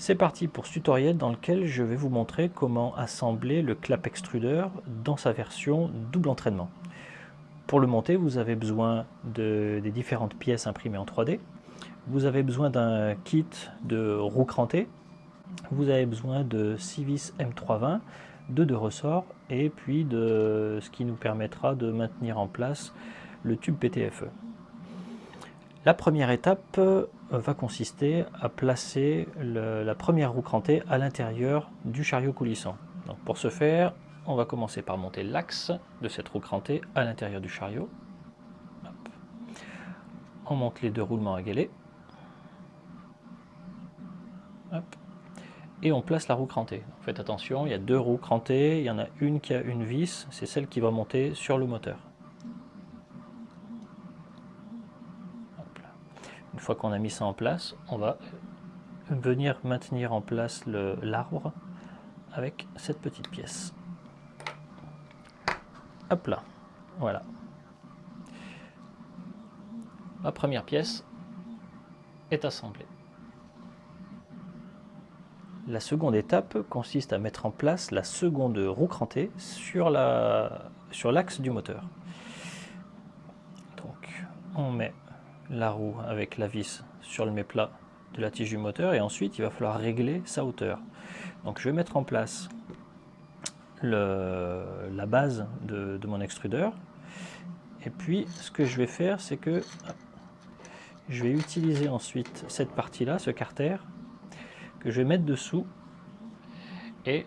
C'est parti pour ce tutoriel dans lequel je vais vous montrer comment assembler le clap extrudeur dans sa version double entraînement. Pour le monter, vous avez besoin de, des différentes pièces imprimées en 3D. Vous avez besoin d'un kit de roues crantées. Vous avez besoin de 6 vis M320, de deux ressorts et puis de ce qui nous permettra de maintenir en place le tube PTFE. La première étape euh, va consister à placer la première roue crantée à l'intérieur du chariot coulissant. Pour ce faire, on va commencer par monter l'axe de cette roue crantée à l'intérieur du chariot. On monte les deux roulements à galet. Et on place la roue crantée. faites attention, il y a deux roues crantées, il y en a une qui a une vis, c'est celle qui va monter sur le moteur. Une fois qu'on a mis ça en place, on va venir maintenir en place l'arbre avec cette petite pièce. Hop là, voilà. La première pièce est assemblée. La seconde étape consiste à mettre en place la seconde roue crantée sur l'axe sur du moteur. Donc on met la roue avec la vis sur le méplat de la tige du moteur et ensuite il va falloir régler sa hauteur. Donc je vais mettre en place la base de, mon extrudeur et puis ce que je vais faire c'est que je vais utiliser ensuite cette partie là, ce carter que je vais mettre dessous et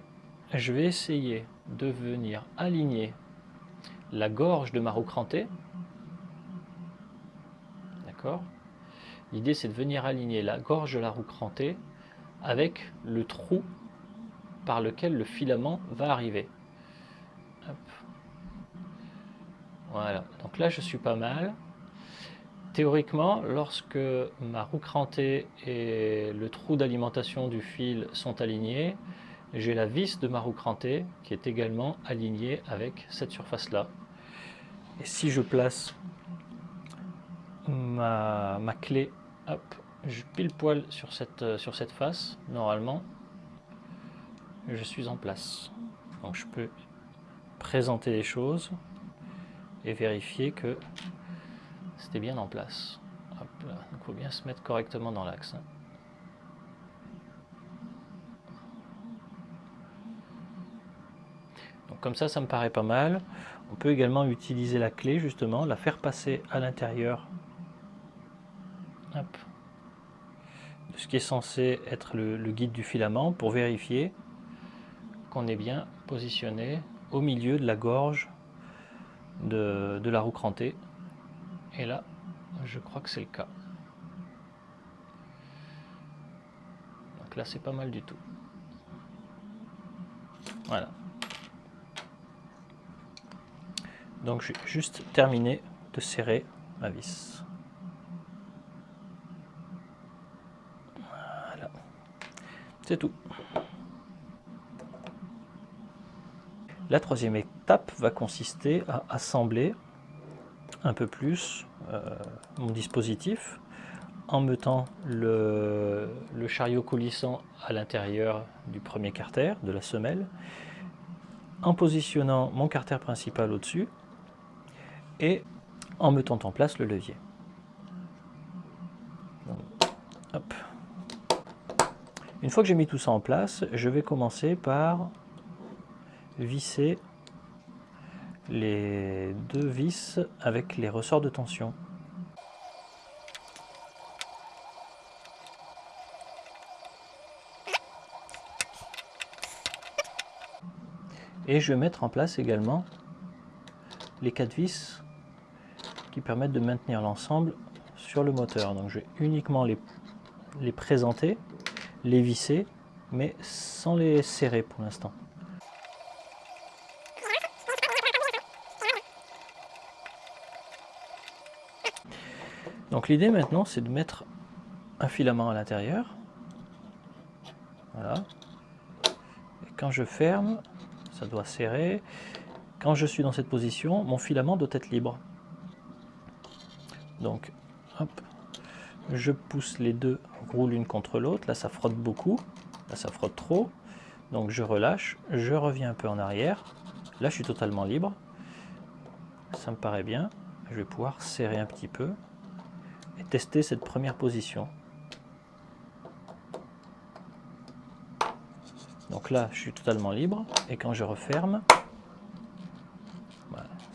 je vais essayer de venir aligner la gorge de ma roue crantée L'idée c'est de venir aligner la gorge de la roue crantée avec le trou par lequel le filament va arriver. Voilà, donc là je suis pas mal. Théoriquement, lorsque ma roue crantée et le trou d'alimentation du fil sont alignés, j'ai la vis de ma roue crantée qui est également alignée avec cette surface-là. Et si je place ma, clé, hop, je pile poil sur cette, sur cette face, normalement, je suis en place. Donc je peux présenter les choses et vérifier que c'était bien en place. il faut bien se mettre correctement dans l'axe. Hein. Donc comme ça, ça me paraît pas mal. On peut également utiliser la clé justement, la faire passer à l'intérieur de ce qui est censé être le, guide du filament pour vérifier qu'on est bien positionné au milieu de la gorge de, la roue crantée. Et là, je crois que c'est le cas. Donc là, c'est pas mal du tout. Voilà. Donc, j'ai juste terminé de serrer ma vis. Tout. La troisième étape va consister à assembler un peu plus euh, mon dispositif en mettant le chariot coulissant à l'intérieur du premier carter, de la semelle, en positionnant mon carter principal au-dessus et en mettant en place le levier. hop. Une fois que j'ai mis tout ça en place, je vais commencer par visser les deux vis avec les ressorts de tension. Et je vais mettre en place également les quatre vis qui permettent de maintenir l'ensemble sur le moteur. Donc je vais uniquement les, les présenter les visser, mais sans les serrer pour l'instant. Donc l'idée maintenant c'est de mettre un filament à l'intérieur. Voilà. Et quand je ferme, ça doit serrer. Quand je suis dans cette position, mon filament doit être libre. Donc, hop, je pousse les deux roule une contre l'autre. Là, ça frotte beaucoup. Là, ça frotte trop. Donc, je relâche. Je reviens un peu en arrière. Là, je suis totalement libre. Ça me paraît bien. Je vais pouvoir serrer un petit peu et tester cette première position. Donc là, je suis totalement libre. Et quand je referme,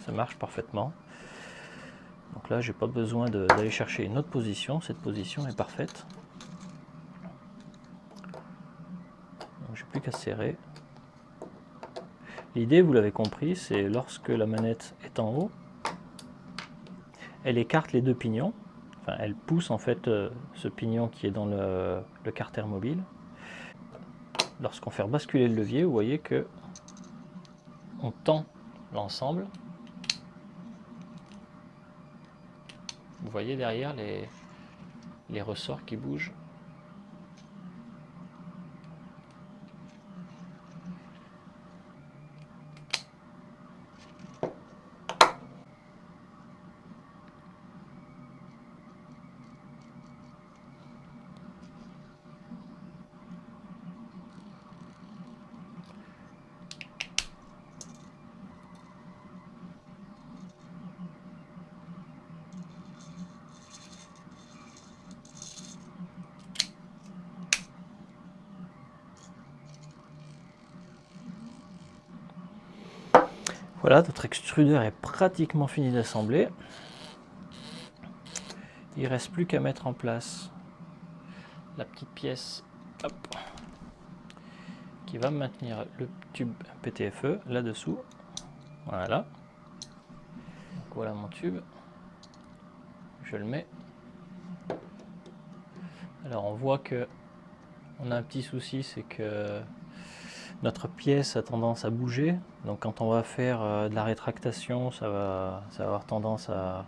ça marche parfaitement. Donc là, j'ai pas besoin d'aller chercher une autre position. Cette position est parfaite. J'ai plus qu'à serrer. L'idée, vous l'avez compris, c'est lorsque la manette est en haut, elle écarte les deux pignons. Enfin, elle pousse en fait euh, ce pignon qui est dans le, le carter mobile. Lorsqu'on fait basculer le levier, vous voyez que on tend l'ensemble Vous voyez derrière les, les ressorts qui bougent Voilà, notre extrudeur est pratiquement fini d'assembler. Il reste plus qu'à mettre en place la petite pièce qui va maintenir le tube PTFE là-dessous. Voilà. voilà mon tube. Je le mets. Alors on voit que on a un petit souci, c'est que notre pièce a tendance à bouger. Donc quand on va faire euh, de la rétractation, ça va, ça va avoir tendance à,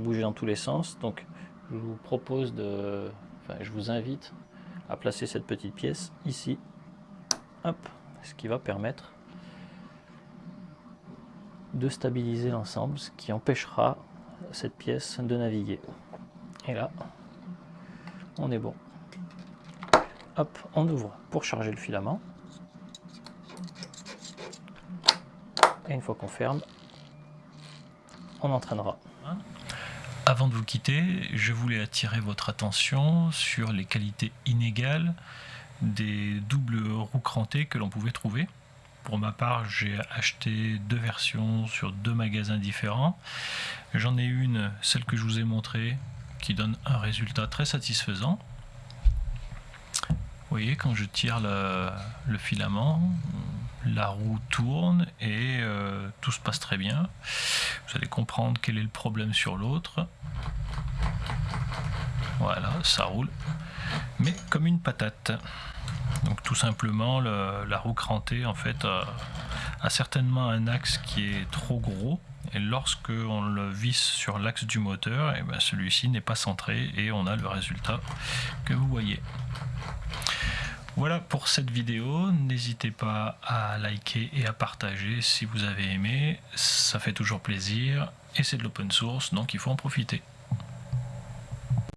bouger dans tous les sens. Donc je vous propose de... Enfin, je vous invite à placer cette petite pièce ici. Hop, ce qui va permettre de stabiliser l'ensemble, ce qui empêchera cette pièce de naviguer. Et là, on est bon. Hop, on ouvre pour charger le filament. Une fois qu'on ferme, on entraînera. Avant de vous quitter, je voulais attirer votre attention sur les qualités inégales des doubles roues crantées que l'on pouvait trouver. Pour ma part, j'ai acheté deux versions sur deux magasins différents. J'en ai une, celle que je vous ai montrée, qui donne un résultat très satisfaisant. Vous voyez, quand je tire le filament, la roue tourne et euh, tout se passe très bien. Vous allez comprendre quel est le problème sur l'autre. Voilà, ça roule. Mais comme une patate. Donc tout simplement, la roue crantée en fait a, certainement un axe qui est trop gros. Et lorsque on le visse sur l'axe du moteur, eh ben celui-ci n'est pas centré et on a le résultat que vous voyez. Voilà pour cette vidéo, n'hésitez pas à liker et à partager si vous avez aimé, ça fait toujours plaisir et c'est de l'open source donc il faut en profiter.